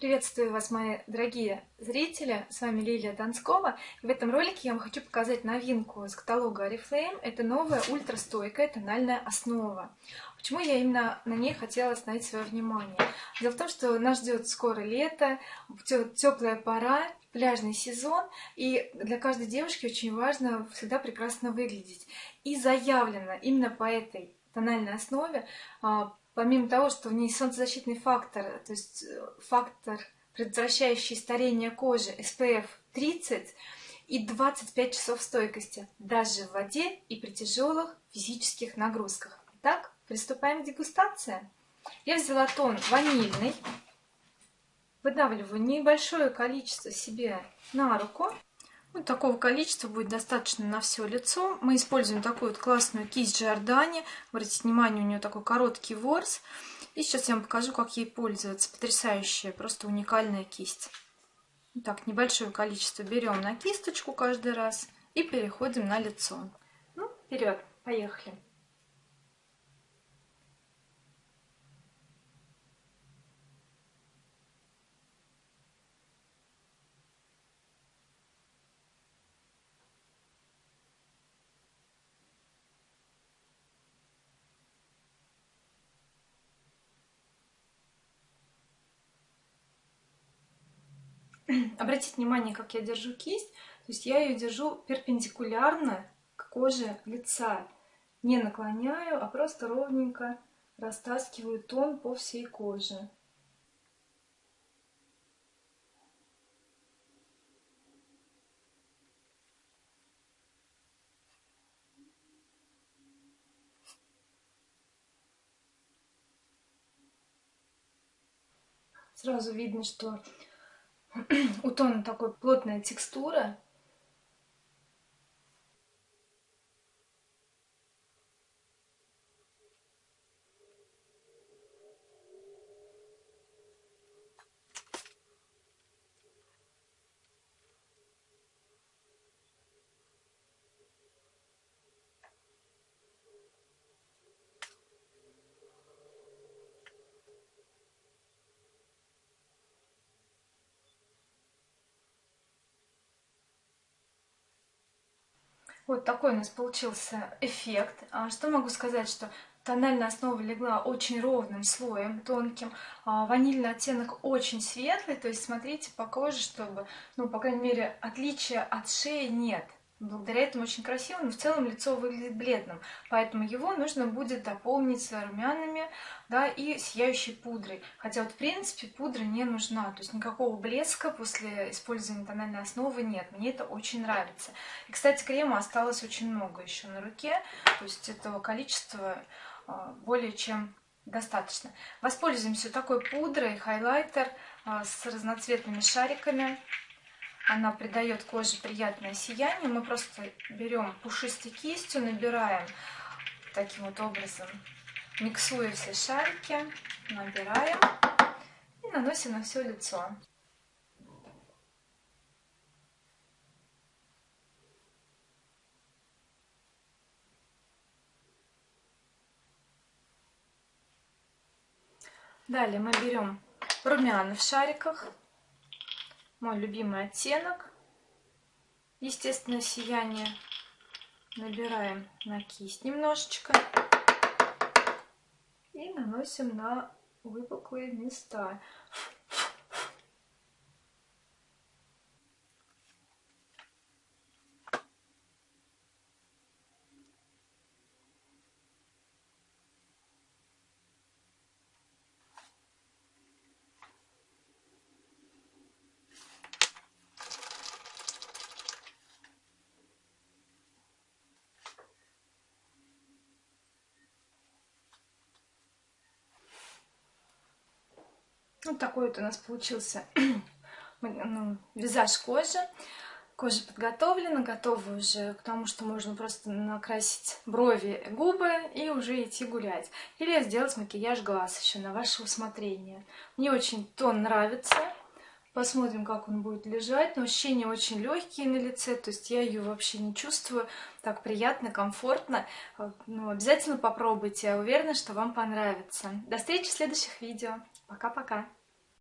Приветствую вас, мои дорогие зрители! С вами Лилия Донскова. В этом ролике я вам хочу показать новинку из каталога Oriflame. Это новая ультрастойкая тональная основа. Почему я именно на ней хотела остановить свое внимание? Дело в том, что нас ждет скоро лето, теплая пора, пляжный сезон, и для каждой девушки очень важно всегда прекрасно выглядеть. И заявлено именно по этой тональной основе а, помимо того, что в ней солнцезащитный фактор, то есть э, фактор, предотвращающий старение кожи SPF 30 и 25 часов стойкости, даже в воде и при тяжелых физических нагрузках. Итак, приступаем к дегустации. Я взяла тон ванильный, выдавливаю небольшое количество себе на руку. Вот такого количества будет достаточно на все лицо. Мы используем такую вот классную кисть Джордани. Обратите внимание, у нее такой короткий ворс. И сейчас я вам покажу, как ей пользоваться. Потрясающая, просто уникальная кисть. Так, небольшое количество берем на кисточку каждый раз и переходим на лицо. Ну, вперед, поехали. Обратите внимание, как я держу кисть. То есть я ее держу перпендикулярно к коже лица. Не наклоняю, а просто ровненько растаскиваю тон по всей коже. Сразу видно, что у тона такой плотная текстура. Вот такой у нас получился эффект. А что могу сказать, что тональная основа легла очень ровным слоем, тонким. А ванильный оттенок очень светлый, то есть смотрите по коже, чтобы, ну, по крайней мере, отличия от шеи нет. Благодаря этому очень красиво, но в целом лицо выглядит бледным. Поэтому его нужно будет дополнить румянами да, и сияющей пудрой. Хотя вот в принципе пудра не нужна. То есть никакого блеска после использования тональной основы нет. Мне это очень нравится. И, кстати, крема осталось очень много еще на руке. То есть этого количества а, более чем достаточно. Воспользуемся такой пудрой, хайлайтер а, с разноцветными шариками. Она придает коже приятное сияние. Мы просто берем пушистой кистью, набираем таким вот образом, миксуя все шарики, набираем и наносим на все лицо. Далее мы берем румяна в шариках мой любимый оттенок. Естественно, сияние. Набираем на кисть немножечко. И наносим на выпуклые места. Вот такой вот у нас получился ну, визаж кожи. Кожа подготовлена, готова уже к тому, что можно просто накрасить брови, губы и уже идти гулять. Или сделать макияж глаз еще на ваше усмотрение. Мне очень тон нравится. Посмотрим, как он будет лежать. Но ощущения очень легкие на лице, то есть я ее вообще не чувствую. Так приятно, комфортно. Ну, обязательно попробуйте, я уверена, что вам понравится. До встречи в следующих видео. Пока-пока.